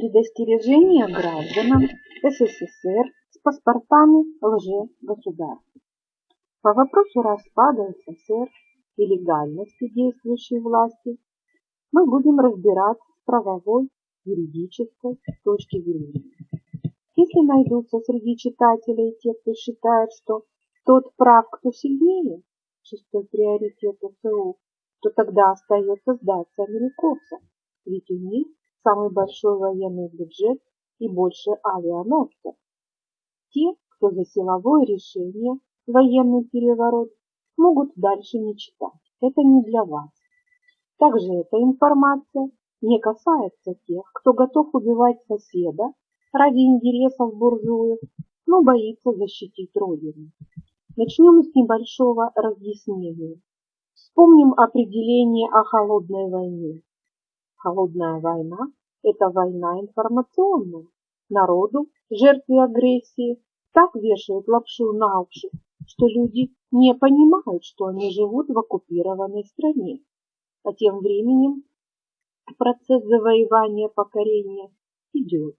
Предостережение гражданам СССР с паспортами лже-государств. По вопросу распада СССР и легальности действующей власти мы будем разбираться с правовой, юридической точки зрения. Если найдутся среди читателей те, кто считает, что тот прав, кто сильнее, шестой приоритет СУ, то тогда остается сдаться американцам, ведь у них самый большой военный бюджет и больше авианосцев. Те, кто за силовое решение, военный переворот, могут дальше не читать. Это не для вас. Также эта информация не касается тех, кто готов убивать соседа ради интересов буржуев, но боится защитить Родину. Начнем с небольшого разъяснения. Вспомним определение о холодной войне. Холодная война – это война информационная. Народу, жертве агрессии, так вешают лапшу на уши, что люди не понимают, что они живут в оккупированной стране. А тем временем процесс завоевания покорения идет.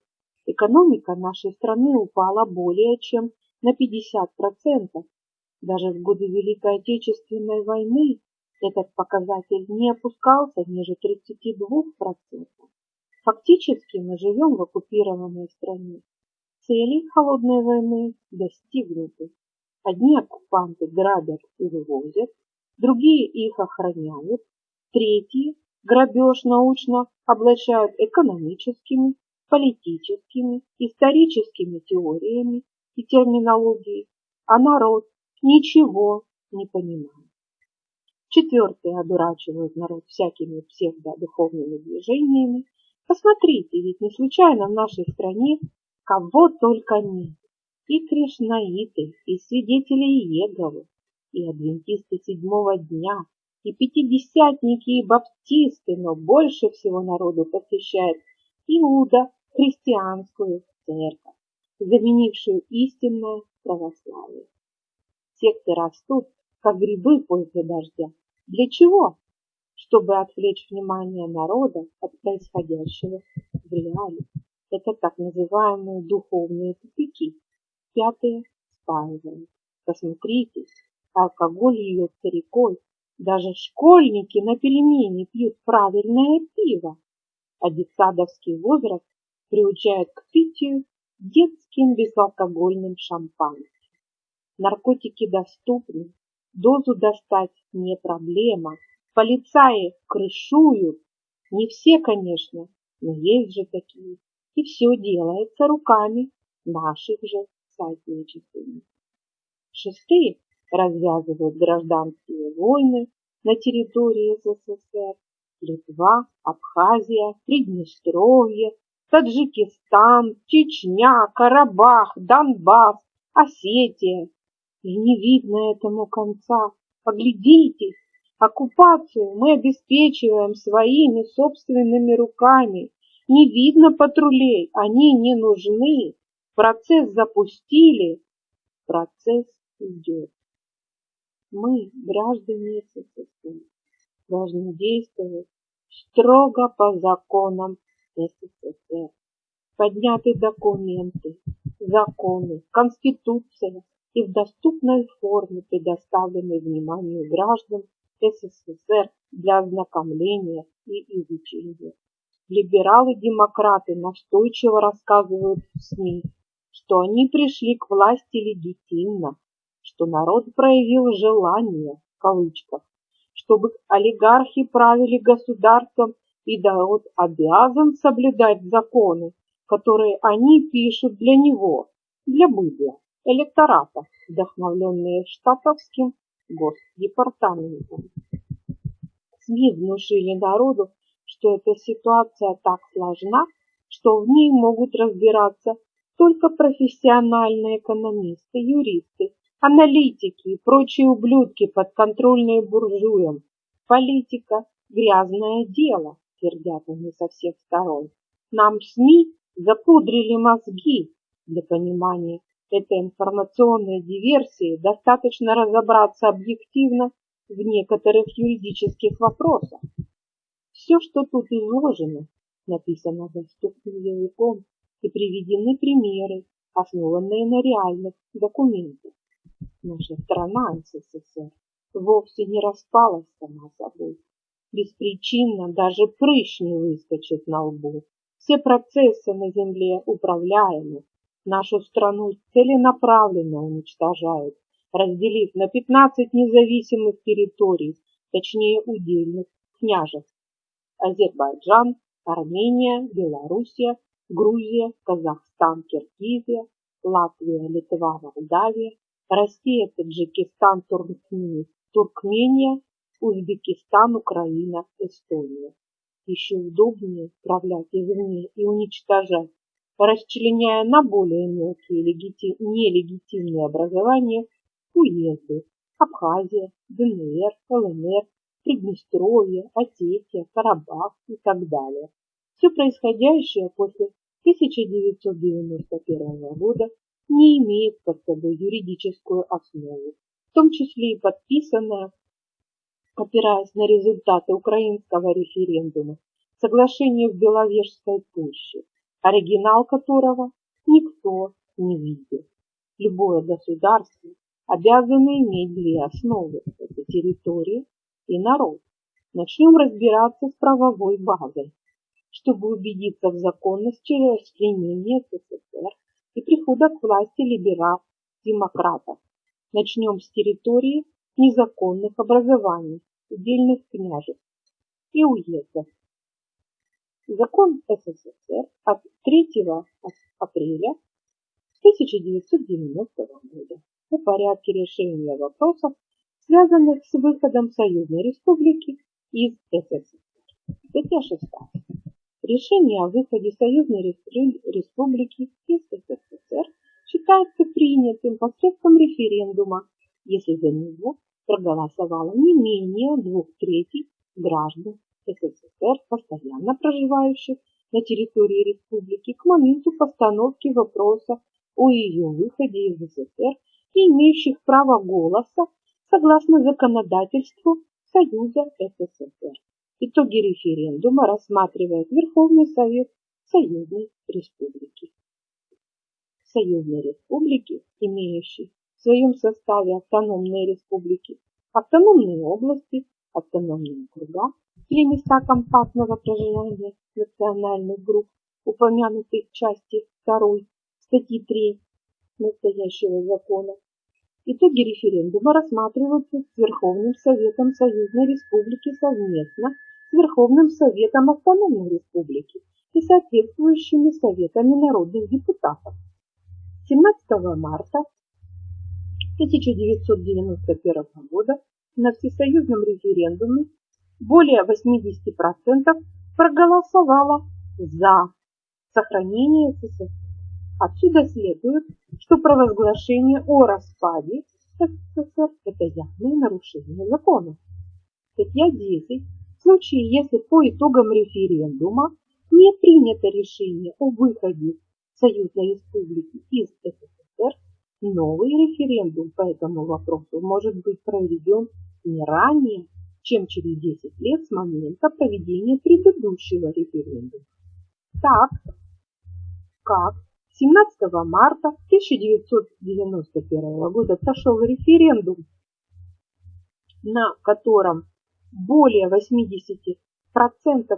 Экономика нашей страны упала более чем на 50%. Даже в годы Великой Отечественной войны этот показатель не опускался ниже 32%. Фактически мы живем в оккупированной стране. Цели холодной войны достигнуты. Одни оккупанты грабят и вывозят, другие их охраняют, третьи грабеж научно облачают экономическими, политическими, историческими теориями и терминологией, а народ ничего не понимает. Четвертые одурачивают народ всякими псевдодуховными движениями. Посмотрите, ведь не случайно в нашей стране кого только нет. И кришнаиты, и свидетели Иеговы, и адвентисты седьмого дня, и пятидесятники, и баптисты, но больше всего народу посещает Иуда христианскую церковь, заменившую истинное православие. Секты растут, как грибы после дождя, для чего? Чтобы отвлечь внимание народа от происходящего в реале. Это так называемые духовные тупики. Пятые спаивают. Посмотрите, алкоголь льется рекой. Даже школьники на пельмени пьют правильное пиво. А детсадовский возраст приучает к питью детским безалкогольным шампанским. Наркотики доступны, Дозу достать не проблема. Полицаи крышуют. Не все, конечно, но есть же такие. И все делается руками наших же соотечественников. Шестые развязывают гражданские войны на территории СССР. Литва, Абхазия, Приднестровье, Таджикистан, Чечня, Карабах, Донбасс, Осетия, и не видно этому конца. Поглядите, оккупацию мы обеспечиваем своими собственными руками. Не видно патрулей, они не нужны. Процесс запустили, процесс идет. Мы, граждане СССР, должны действовать строго по законам СССР. Подняты документы, законы, конституция, и в доступной форме предоставленной вниманию граждан СССР для ознакомления и изучения. Либералы-демократы настойчиво рассказывают в СМИ, что они пришли к власти легитимно, что народ проявил желание, в кавычках, чтобы олигархи правили государством и народ обязан соблюдать законы, которые они пишут для него, для быдла электората, вдохновленные штатовским госдепартаментом. СМИ внушили народу, что эта ситуация так сложна, что в ней могут разбираться только профессиональные экономисты, юристы, аналитики и прочие ублюдки, подконтрольные буржуям. Политика – грязное дело, твердят они со всех сторон. Нам СМИ запудрили мозги для понимания этой информационной диверсии достаточно разобраться объективно в некоторых юридических вопросах. Все, что тут изложено, написано доступным языком и приведены примеры, основанные на реальных документах. Наша страна СССР вовсе не распалась сама собой. Беспричинно даже прыщ не выскочит на лбу. Все процессы на земле управляемы. Нашу страну целенаправленно уничтожают, разделив на 15 независимых территорий, точнее удельных княжеств. Азербайджан, Армения, Белоруссия, Грузия, Казахстан, Киргизия, Латвия, Литва, Молдавия, Россия, Таджикистан, Туркмения, Узбекистан, Украина, Эстония. Еще удобнее управлять извне и уничтожать, расчленяя на более мелкие легити... нелегитимные образования уезды Абхазия, ДНР, ЛНР, Приднестровье, Осетия, Карабах и так далее. Все происходящее после 1991 года не имеет под собой юридическую основу, в том числе и подписанное, опираясь на результаты украинского референдума, соглашение в Беловежской пуще, оригинал которого никто не видел. Любое государство обязано иметь две основы – это территория и народ. Начнем разбираться с правовой базой, чтобы убедиться в законности расчленения СССР и прихода к власти либерал-демократов. Начнем с территории незаконных образований, удельных княжеств и уездов. Закон СССР от 3 апреля 1990 года о порядке решения вопросов, связанных с выходом Союзной Республики из СССР. Статья 6. Решение о выходе Союзной Республики из СССР считается принятым посредством референдума, если за него проголосовало не менее двух третей граждан СССР, постоянно проживающих на территории республики к моменту постановки вопроса о ее выходе из СССР и имеющих право голоса согласно законодательству Союза СССР. Итоги референдума рассматривает Верховный Совет Союзной Республики. Союзной Республики, имеющей в своем составе автономные республики, автономные области, автономные округа или места компактного проживания национальных групп, упомянутых в части 2 статьи 3 настоящего закона, Итоги референдума рассматриваются с Верховным Советом Союзной Республики совместно с Верховным Советом Автономной Республики и соответствующими Советами народных депутатов. 17 марта 1991 года на всесоюзном референдуме более 80% проголосовало за сохранение СССР. Отсюда следует, что провозглашение о распаде СССР – это явное нарушение закона. Статья 10. В случае, если по итогам референдума не принято решение о выходе Союзной Республики из СССР, новый референдум по этому вопросу может быть проведен не ранее, чем через 10 лет с момента проведения предыдущего референдума. Так, как 17 марта 1991 года прошел референдум, на котором более 80%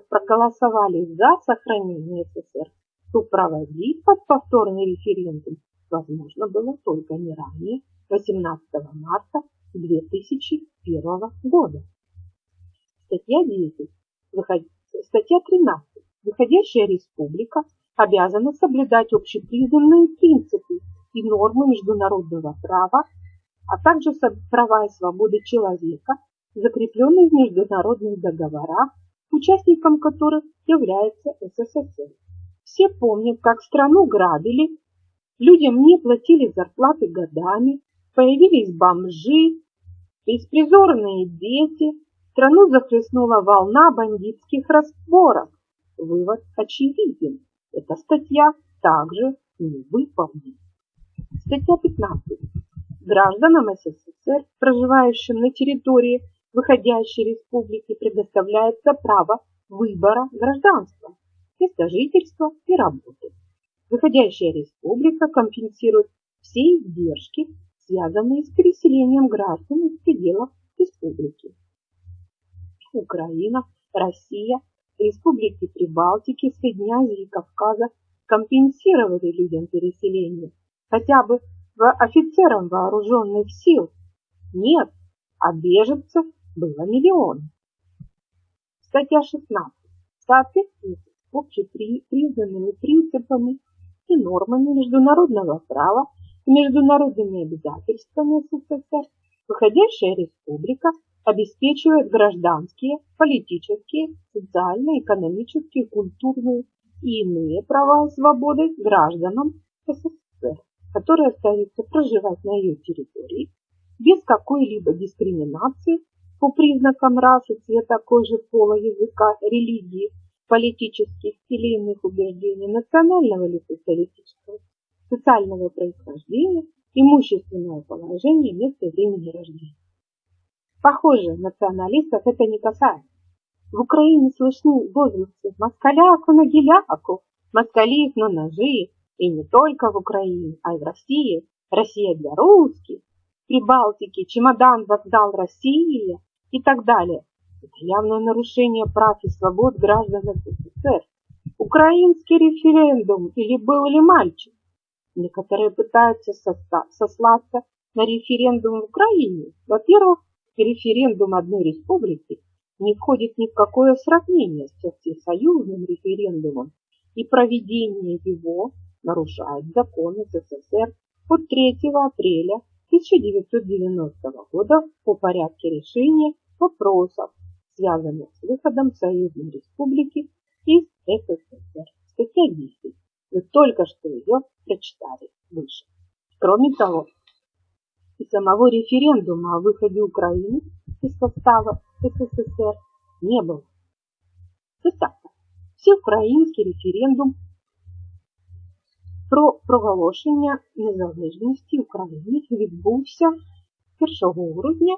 проголосовали за сохранение СССР, то проводить под повторный референдум возможно было только не ранее 18 марта 2001 года. Статья 10. Выход... Статья 13. Выходящая республика обязана соблюдать общепризнанные принципы и нормы международного права, а также права и свободы человека, закрепленные в международных договорах, участником которых является СССР. Все помнят, как страну грабили, людям не платили зарплаты годами, появились бомжи, беспризорные дети, страну захлестнула волна бандитских разборок. Вывод очевиден. Эта статья также не выполнена. Статья 15. Гражданам СССР, проживающим на территории выходящей республики, предоставляется право выбора гражданства. место жительства и работы. Выходящая республика компенсирует все издержки, связанные с переселением граждан из пределов республики. Украина, Россия, республики Прибалтики, Средней Азии и Кавказа компенсировали людям переселение хотя бы офицерам вооруженных сил. Нет, а беженцев было миллион. Статья 16. В соответствии с общепризнанными принципами и нормами международного права и международными обязательствами СССР, выходящая республика обеспечивает гражданские, политические, социально-экономические, культурные и иные права и свободы гражданам СССР, которые остаются проживать на ее территории без какой-либо дискриминации по признакам расы, цвета кожи, пола, языка, религии, политических или иных убеждений, национального или социалистического, социального происхождения, имущественного положения, места и времени рождения. Похоже, националистов это не касается. В Украине слышны возгласы «москаляку на геляку», «москалиев на ножи», и не только в Украине, а и в России. Россия для русских, Прибалтики, чемодан, вокзал, Россия и так далее. Явное нарушение прав и свобод граждан СССР. Украинский референдум или был ли мальчик? Некоторые пытаются сослаться на референдум в Украине. Во-первых, референдум одной республики не входит ни в какое сравнение с всесоюзным референдумом, и проведение его нарушает законы СССР от 3 апреля 1990 года по порядке решения вопросов, связанных с выходом Союзной Республики из СССР. Статья 10. Вы только что ее прочитали выше. Кроме того, и самого референдума о выходе Украины из состава СССР не было. Цитата. Всеукраїнський референдум про проголошення незалежності України відбувся 1 грудня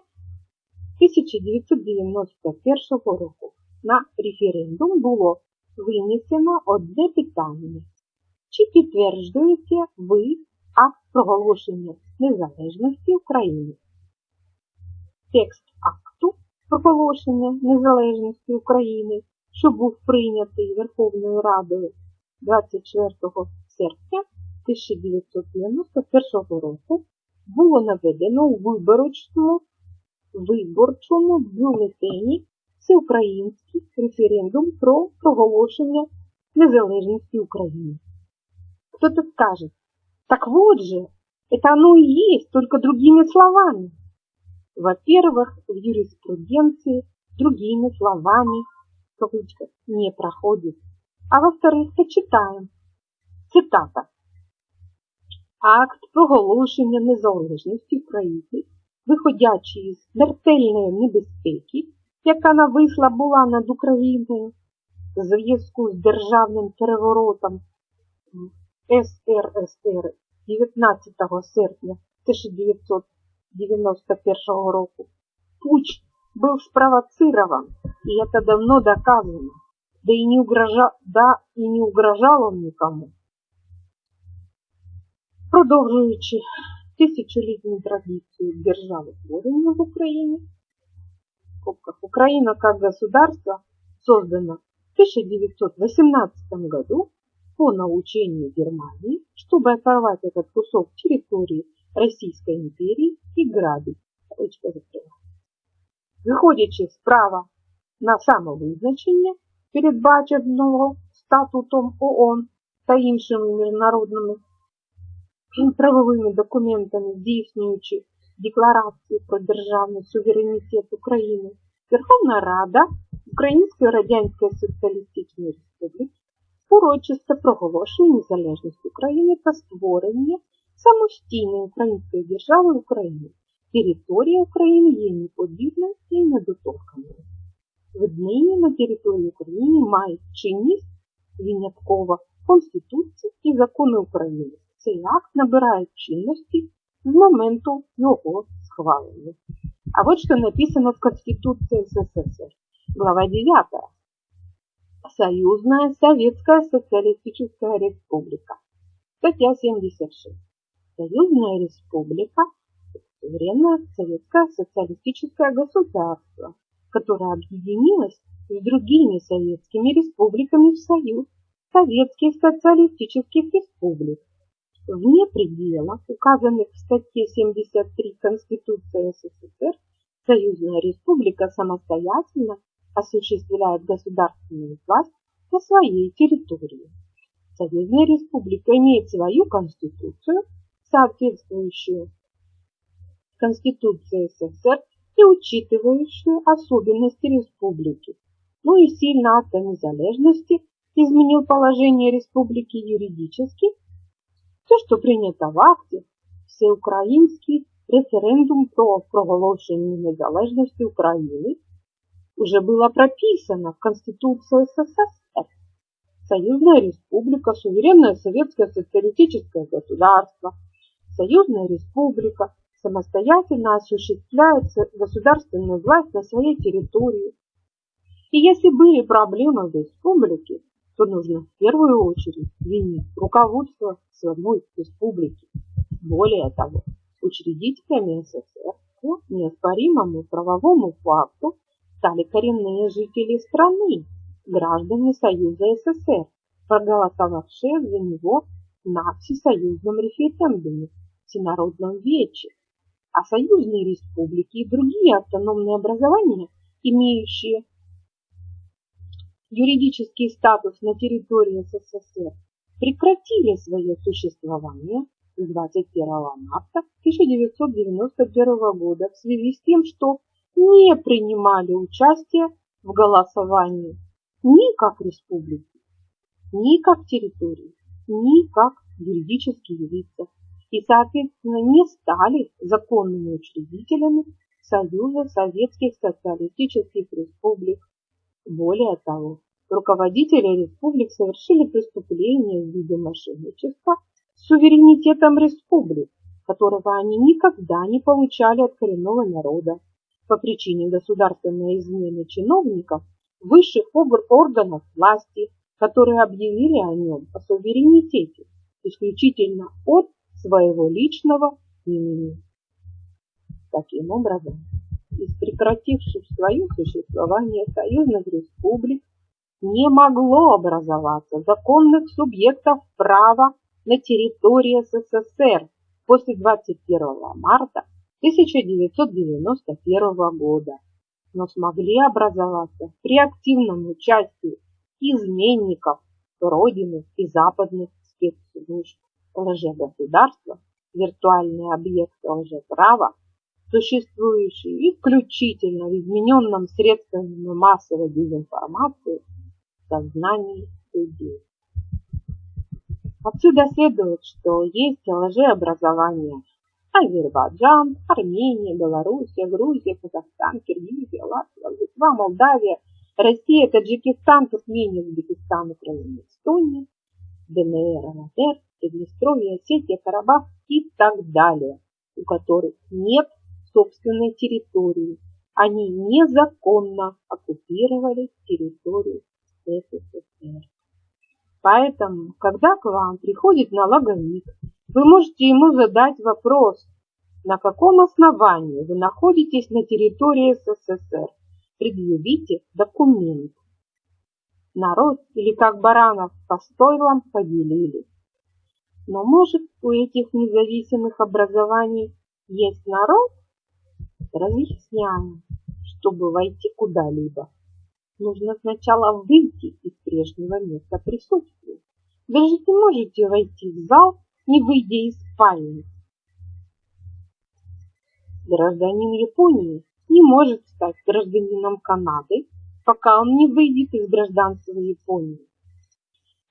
1991 року. На референдум було винесено одне питання. Чи підтверджуєте ви акт проголошення незалежності України? Текст акту проголошення незалежності України, що був прийнятий Верховною Радою 24 серпня 1991 року, було наведено у виборчому, виборчому бюлетені Всеукраїнський референдум про проголошення незалежності України. Кто-то скажет, так вот же, это оно и есть, только другими словами. Во-первых, в юриспруденции другими словами кавычка, не проходит. А во-вторых, почитаем. Цитата. Акт проголошення незалежності України, виходячи із смертельної небезпеки, яка нависла була над Україною в зв'язку з державним переворотом СРСР 19 серпня 1991 року, Пуч был спровоцирован, и это давно доказано, да и не, угрожа... да и не угрожал он никому. Продовжуючи тисячолітню традицию державы творения в Украине, в скобках, Украина как государство создана в 1918 году по научению Германии, чтобы оторвать этот кусок территории Российской империи и грабить. Ручка закрыла. Виходячи справа на самовизначення, передбаченого статутом ООН та іншими міжнародними правовими документами, здійснюючи декларацію про державний суверенітет України, Верховна Рада Української Радянської Соціалістичної Республіки урочисто проголошує незалежність України та створення самостійної української держави України. Територія України є неподібною і недоторканою. Віднині на території України мають чинність виняткова Конституція і закони України. Цей акт набирає чинності з моменту його схвалення. А вот что написано в Конституции СССР. Глава 9. Союзная Советская Социалистическая Республика. Статья 76. Союзная Республика – суверенное советское социалистическое государство, которое объединилось с другими советскими республиками в Союз Советских Социалистических Республик вне пределов, указанных в статье 73 Конституции СССР, Союзная Республика самостоятельно осуществляет государственную власть на своей территории. Союзная Республика имеет свою конституцию, соответствующую Конституции СССР и учитывающую особенности республики, ну и сильно акт о незалежности изменил положение республики юридически все, что принято в акте, всеукраїнський референдум про проголошення незалежності України, уже было прописано в Конституции СССР. Союзная республика, суверенное советское социалистическое государство, Союзная республика самостоятельно осуществляет государственную власть на своей территории. И если были проблемы в республике, то нужно в первую очередь винить руководство самой республики. Более того, учредителями СССР по неоспоримому правовому факту стали коренные жители страны, граждане Союза СССР, проголосовавшие за него на всесоюзном референдуме Всенародном вече, а союзные республики и другие автономные образования, имеющие юридический статус на территории СССР прекратили свое существование с 21 марта 1991 года в связи с тем, что не принимали участие в голосовании ни как республики, ни как территории, ни как юридические лица и, соответственно, не стали законными учредителями Союза Советских Социалистических Республик более того, руководители республик совершили преступление в виде мошенничества с суверенитетом республик, которого они никогда не получали от коренного народа по причине государственной измены чиновников высших органов власти, которые объявили о нем о суверенитете исключительно от своего личного имени. Таким образом, прекративших свое существование союзных республик не могло образоваться законных субъектов права на территории СССР после 21 марта 1991 года, но смогли образоваться при активном участии изменников Родины и западных спецслужб лжегосударства, виртуальные объекты лжеправа существующие исключительно в измененном средствами массовой дезинформации сознании людей. Отсюда следует, что есть лжеобразование Азербайджан, Армения, Белоруссия, Грузия, Казахстан, Киргизия, Латвия, Литва, Молдавия, Россия, Таджикистан, Туркмения, Узбекистан, Украина, Эстония, ДНР, ЛНР, Приднестровье, Осетия, Карабах и так далее, у которых нет собственной территории. Они незаконно оккупировали территорию СССР. Поэтому, когда к вам приходит налоговик, вы можете ему задать вопрос, на каком основании вы находитесь на территории СССР. Предъявите документ. Народ или как баранов по стойлам поделили. Но может у этих независимых образований есть народ, Разъясняю, чтобы войти куда-либо, нужно сначала выйти из прежнего места присутствия. Даже не можете войти в зал, не выйдя из спальни. Гражданин Японии не может стать гражданином Канады, пока он не выйдет из гражданства Японии.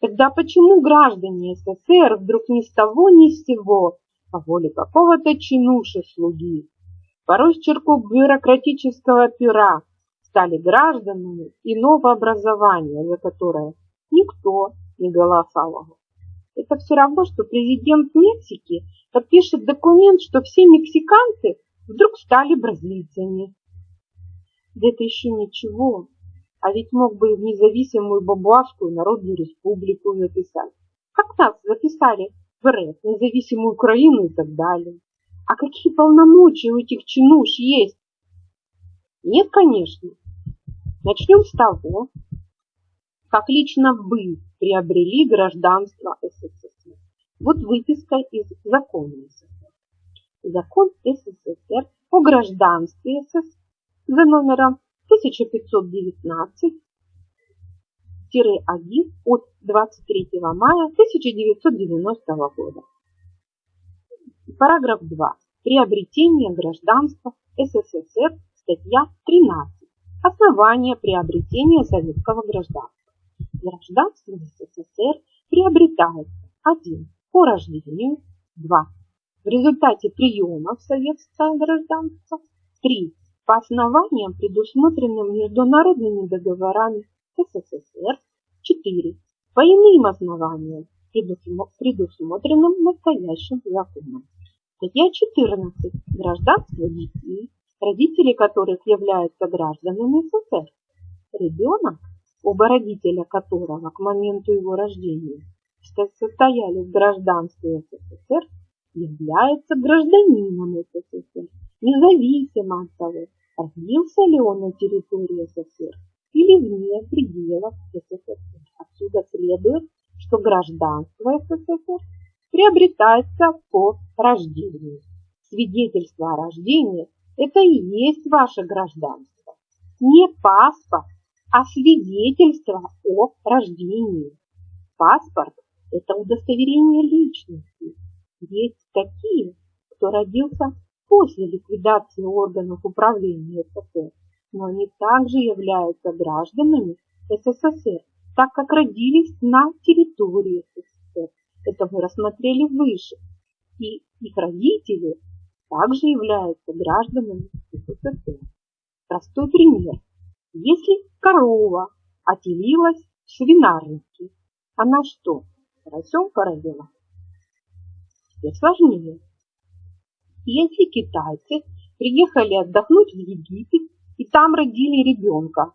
Тогда почему граждане СССР вдруг ни с того ни с сего по воле какого-то чинуши-слуги порой с черков бюрократического пера, стали гражданами иного образования, за которое никто не голосовал. Это все равно, что президент Мексики подпишет документ, что все мексиканцы вдруг стали бразильцами. Да это еще ничего. А ведь мог бы в независимую Бабуашскую Народную Республику записать. Как нас записали в РФ, независимую Украину и так далее. А какие полномочия у этих чинуш есть? Нет, конечно. Начнем с того, как лично вы приобрели гражданство СССР. Вот выписка из закона СССР. Закон СССР о гражданстве СССР за номером 1519 1 от 23 мая 1990 года. Параграф 2. Приобретение гражданства СССР, статья 13. Основание приобретения советского гражданства. Гражданство СССР приобретается 1. По рождению 2. В результате приема в советское гражданство 3. По основаниям, предусмотренным международными договорами СССР 4. По иным основаниям, предусмотренным настоящим законом. Статья 14. Гражданство детей, родители которых являются гражданами СССР. Ребенок, оба родителя которого к моменту его рождения состояли в гражданстве СССР, является гражданином СССР, независимо от того, родился ли он на территории СССР или вне пределов СССР. Отсюда следует, что гражданство СССР приобретается по рождению. Свидетельство о рождении – это и есть ваше гражданство. Не паспорт, а свидетельство о рождении. Паспорт – это удостоверение личности. Есть такие, кто родился после ликвидации органов управления СССР, но они также являются гражданами СССР, так как родились на территории СССР. Это мы рассмотрели выше. И их родители также являются гражданами СССР. Простой пример. Если корова отелилась в свинарнике, она что, поросем породила? Теперь сложнее. Если китайцы приехали отдохнуть в Египет и там родили ребенка.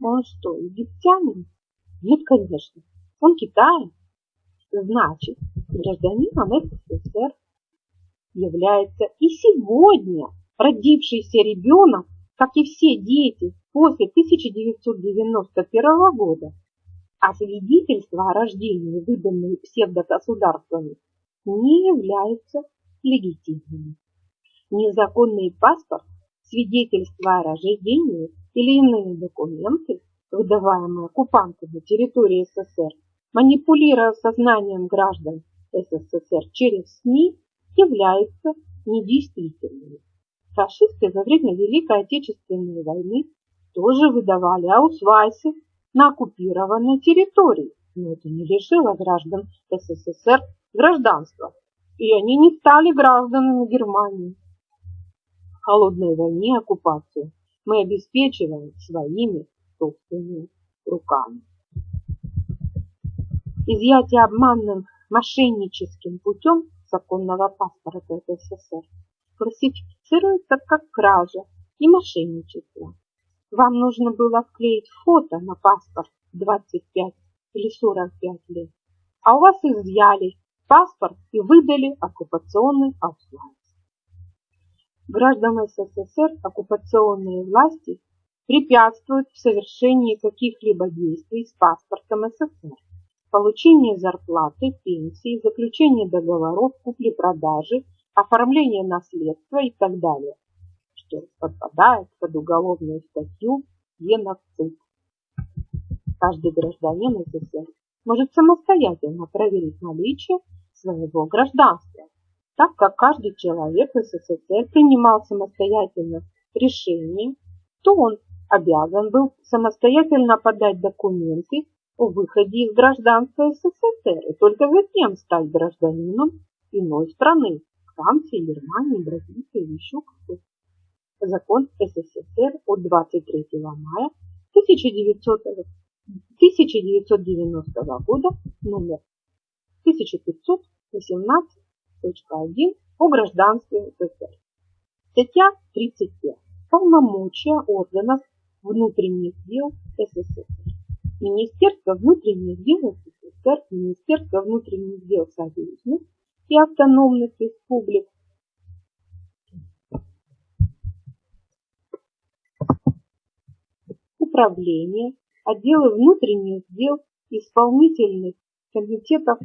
Он что, египтянин? Нет, конечно. Он китаец. Значит, гражданином СССР является и сегодня родившийся ребенок, как и все дети после 1991 года, а свидетельства о рождении, выданные псевдогосударствами, не являются легитимными. Незаконный паспорт свидетельства о рождении или иные документы, выдаваемые оккупантами территории СССР, манипулируя сознанием граждан СССР через СМИ, являются недействительными. Фашисты во время Великой Отечественной войны тоже выдавали аусвайсы на оккупированной территории, но это не лишило граждан СССР гражданства, и они не стали гражданами Германии холодной войне оккупацию мы обеспечиваем своими собственными руками. Изъятие обманным мошенническим путем законного паспорта СССР классифицируется как кража и мошенничество. Вам нужно было вклеить фото на паспорт 25 или 45 лет, а у вас изъяли паспорт и выдали оккупационный аусвайс гражданам СССР оккупационные власти препятствуют в совершении каких-либо действий с паспортом СССР, получение зарплаты, пенсии, заключение договоров, купли-продажи, оформление наследства и так далее, что подпадает под уголовную статью геноцид. Каждый гражданин СССР может самостоятельно проверить наличие своего гражданства так как каждый человек в СССР принимал самостоятельно решение, то он обязан был самостоятельно подать документы о выходе из гражданства СССР и только затем стать гражданином иной страны, Франции, Германии, Бразилии или еще какой-то. Закон СССР от 23 мая 1900, 1990 года номер 1518 1 о гражданстве СССР. Статья 35. Полномочия органов внутренних дел СССР. Министерство внутренних дел СССР, Министерство внутренних дел союзных и автономных республик. Управление, отделы внутренних дел, исполнительных комитетов,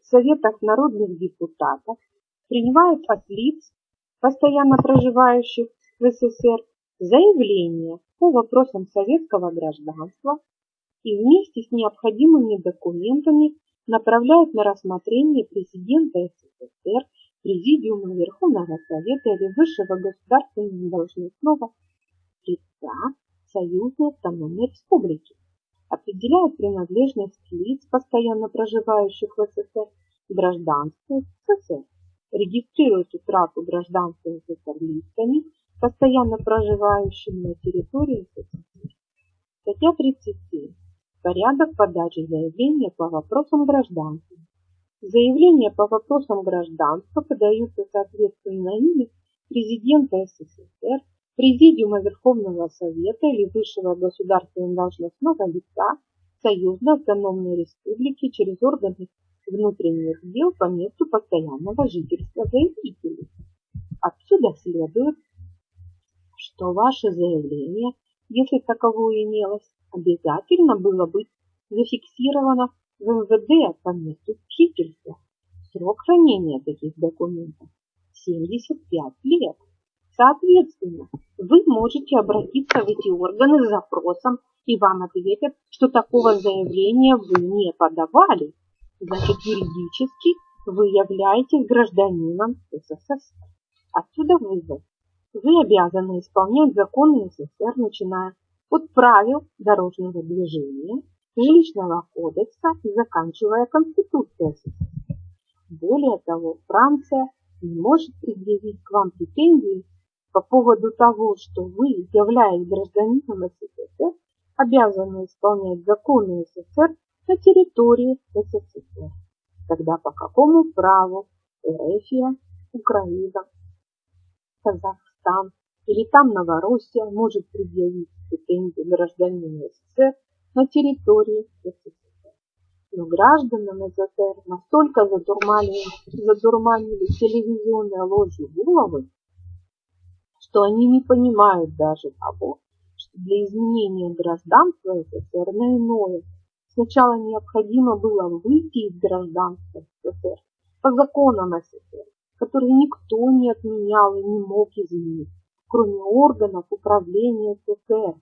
советов народных депутатов, принимают от лиц, постоянно проживающих в СССР, заявления по вопросам советского гражданства и вместе с необходимыми документами направляют на рассмотрение президента СССР, Президиума Верховного Совета или Высшего государственного должностного лица Союзной автономной республики. Определяют принадлежность лиц, постоянно проживающих в СССР, гражданству СССР. Регистрируют утрату гражданства СССР лицами, постоянно проживающими на территории СССР. Статья 37. Порядок подачи заявления по вопросам гражданства. Заявления по вопросам гражданства подаются соответственно имени президента СССР, Президиума Верховного Совета или Высшего государственного должностного лица Союзной автономной республики через органы внутренних дел по месту постоянного жительства заявителей. Отсюда следует, что ваше заявление, если таковое имелось, обязательно было быть зафиксировано в МВД по месту жительства. Срок хранения таких документов 75 лет. Соответственно, вы можете обратиться в эти органы с запросом, и вам ответят, что такого заявления вы не подавали. Значит, юридически вы являетесь гражданином СССР. Отсюда вывод. Вы обязаны исполнять законы СССР, начиная от правил дорожного движения, жилищного кодекса заканчивая Конституцией СССР. Более того, Франция не может предъявить к вам претензии по поводу того, что вы, являясь гражданином СССР, обязаны исполнять законы СССР на территории СССР. Тогда по какому праву Эрефия, Украина, Казахстан или там Новороссия может предъявить претензии гражданина СССР на территории СССР. Но гражданам СССР настолько задурманили, задурманили телевизионные ложью головы, что они не понимают даже того, что для изменения гражданства СССР на иное сначала необходимо было выйти из гражданства СССР по законам СССР, которые никто не отменял и не мог изменить, кроме органов управления СССР.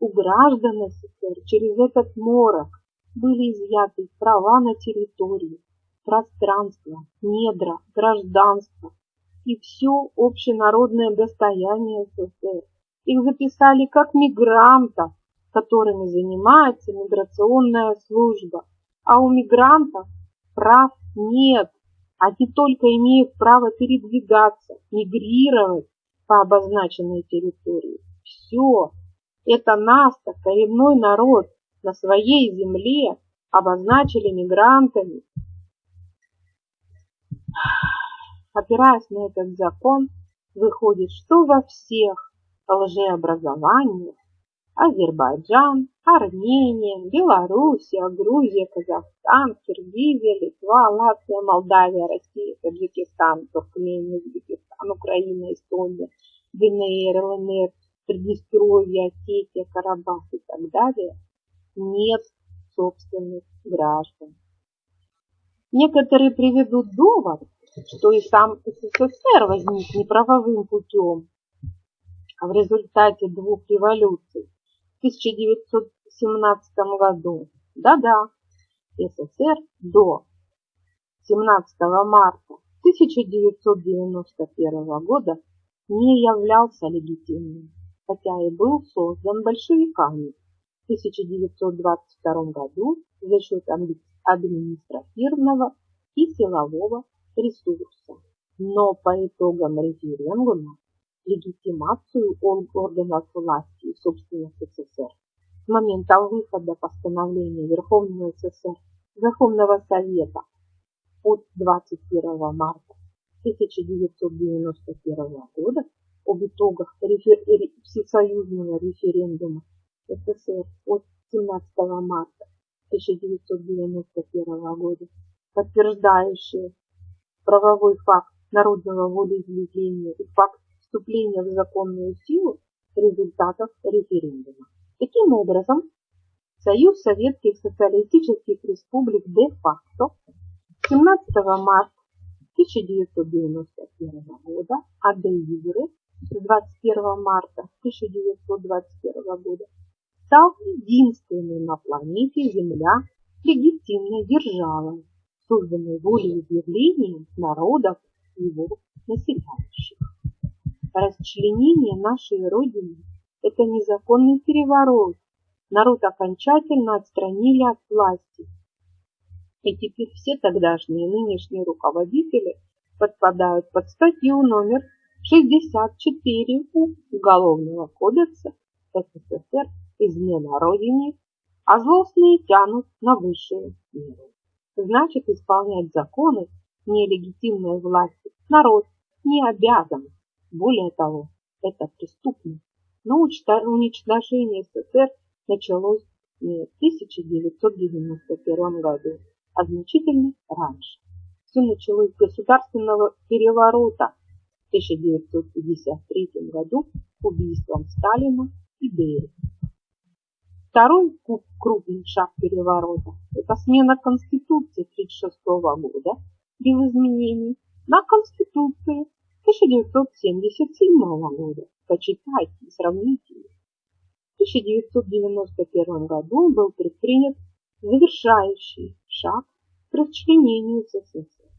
У граждан СССР через этот морок были изъяты права на территорию, пространство, недра, гражданство и все общенародное достояние СССР. Их записали как мигрантов, которыми занимается миграционная служба. А у мигрантов прав нет. Они только имеют право передвигаться, мигрировать по обозначенной территории. Все. Это нас, коренной народ, на своей земле обозначили мигрантами. Опираясь на этот закон, выходит, что во всех лжеобразованиях Азербайджан, Армения, Белоруссия, Грузия, Казахстан, Киргизия, Литва, Латвия, Молдавия, Россия, Таджикистан, Туркмения, Узбекистан, Украина, Эстония, ДНР, ЛНР, Приднестровье, Осетия, Карабах и так далее, нет собственных граждан. Некоторые приведут довод, что и сам СССР возник неправовым путем, а в результате двух революций 1917 году. Да-да, СССР до 17 марта 1991 года не являлся легитимным, хотя и был создан большевиками в 1922 году за счет административного и силового ресурса. Но по итогам референдума легитимацию органов власти, собственно, СССР. С момента выхода постановления Верховного СССР Верховного Совета от 21 марта 1991 года об итогах рефер... всесоюзного референдума СССР от 17 марта 1991 года, подтверждающие правовой факт народного волеизъявления и факт вступления в законную силу результатов референдума. Таким образом, Союз Советских Социалистических Республик де-факто 17 марта 1991 года, а де юре с 21 марта 1921 года стал единственной на планете Земля легитимной державой, созданной волеизъявлением народов его населяющих. Расчленение нашей Родины – это незаконный переворот. Народ окончательно отстранили от власти. И теперь все тогдашние нынешние руководители подпадают под статью номер 64 Уголовного кодекса СССР «Измена Родине», а злостные тянут на высшие меры. Значит, исполнять законы нелегитимной власти народ не обязан. Более того, это преступно. Но уничтожение СССР началось не в 1991 году, а значительно раньше. Все началось с государственного переворота в 1953 году убийством Сталина и Берия. Второй крупный шаг переворота – это смена Конституции 1936 года без изменений на Конституцию 1977 года. Почитайте и сравните. В 1991 году был предпринят завершающий шаг к расчленению СССР.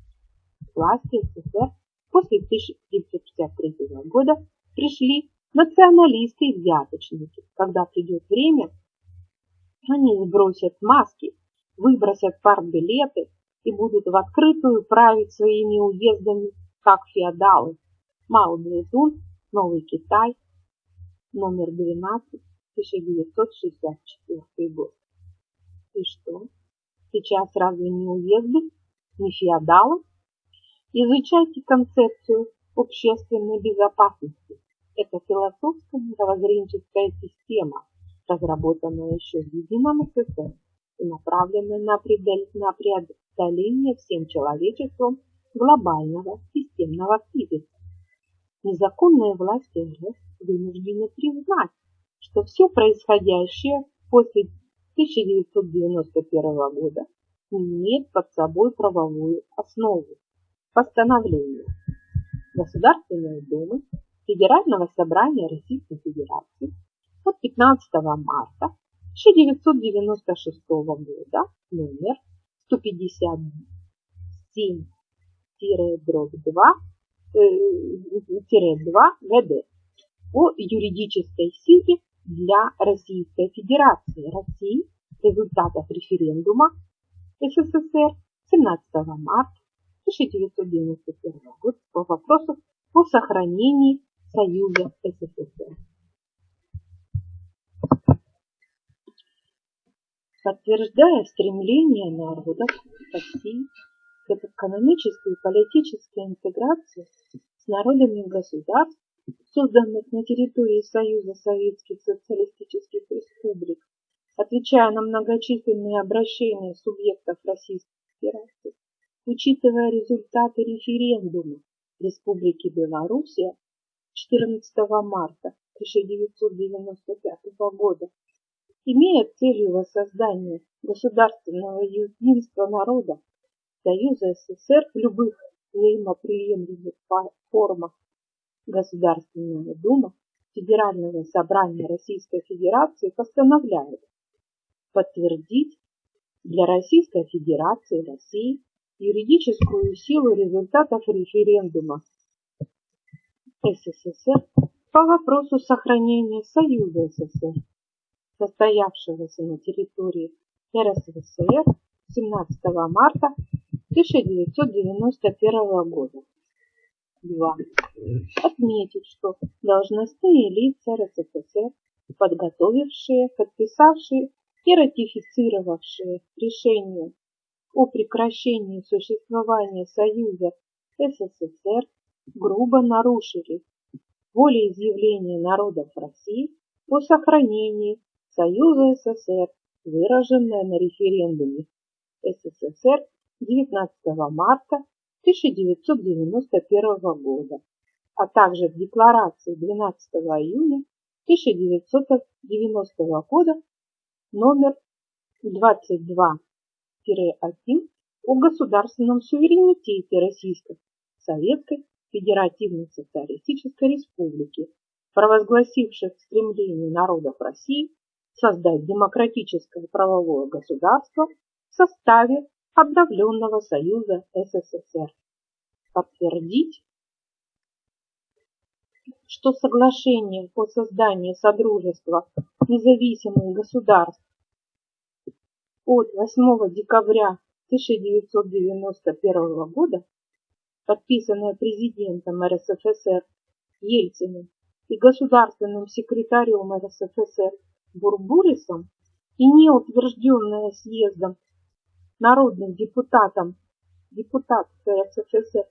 Власти СССР после 1953 года пришли националисты и взяточники. Когда придет время, они сбросят маски, выбросят партбилеты и будут в открытую править своими уездами, как феодалы. Мао Цзэдун, Новый Китай, номер 12, 1964 год. И что? Сейчас разве не уезды, не феодалы? Изучайте концепцию общественной безопасности. Это философская мировоззренческая система, разработанная еще в едином СССР и направленная на преодоление всем человечеством глобального системного кризиса. Незаконные власти РФ вынуждены признать, что все происходящее после 1991 года имеет под собой правовую основу. Постановление Государственной Думы Федерального собрания Российской Федерации от 15 марта 1996 года номер 157 2 2 ГД о юридической силе для Российской Федерации. России. Результатов референдума СССР 17 марта 1991 года по вопросу о сохранении Союза СССР. Подтверждая стремление народов России к экономической и политической интеграции с народами государств, созданных на территории Союза Советских Социалистических Республик, отвечая на многочисленные обращения субъектов Российской Федерации, учитывая результаты референдума Республики Белоруссия 14 марта 1995 года имея целью воссоздания государственного единства народа Союза СССР в любых взаимоприемлемых формах Государственная Дума Федерального собрания Российской Федерации постановляет подтвердить для Российской Федерации России юридическую силу результатов референдума СССР по вопросу сохранения Союза СССР состоявшегося на территории РСФСР 17 марта 1991 года. 2. Отметить, что должностные лица РСФСР, подготовившие, подписавшие и ратифицировавшие решение о прекращении существования Союза СССР, грубо нарушили волеизъявление народов России о сохранении Союза СССР, выраженное на референдуме СССР 19 марта 1991 года, а также в декларации 12 июня 1990 года номер 22-1 о государственном суверенитете Российской Советской Федеративной Социалистической Республики, провозгласивших стремление народов России создать демократическое правовое государство в составе обновленного Союза СССР. Подтвердить, что соглашение по созданию Содружества независимых государств от 8 декабря 1991 года, подписанное президентом РСФСР Ельциным и государственным секретарем РСФСР Бурбурисом и не утвержденное съездом народным депутатом депутат РСФСР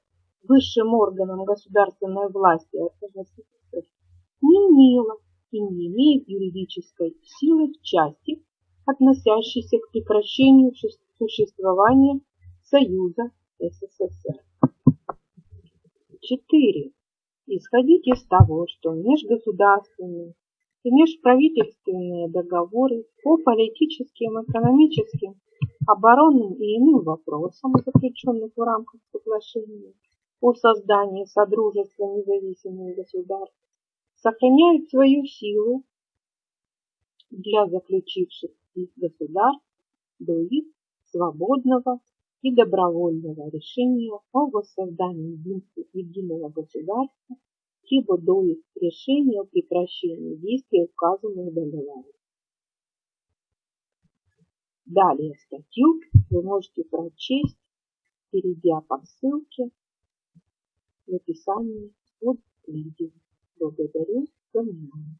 высшим органом государственной власти РСФСР не имело и не имеет юридической силы в части, относящейся к прекращению существования Союза СССР. 4. Исходить из того, что межгосударственные и межправительственные договоры по политическим, экономическим, оборонным и иным вопросам, заключенных в рамках соглашения о создании Содружества независимых государств, сохраняют свою силу для заключивших их государств до их свободного и добровольного решения о воссоздании единого государства либо до их решения о прекращении действия указанных договоров. Далее статью вы можете прочесть, перейдя по ссылке в описании под видео. Благодарю за внимание.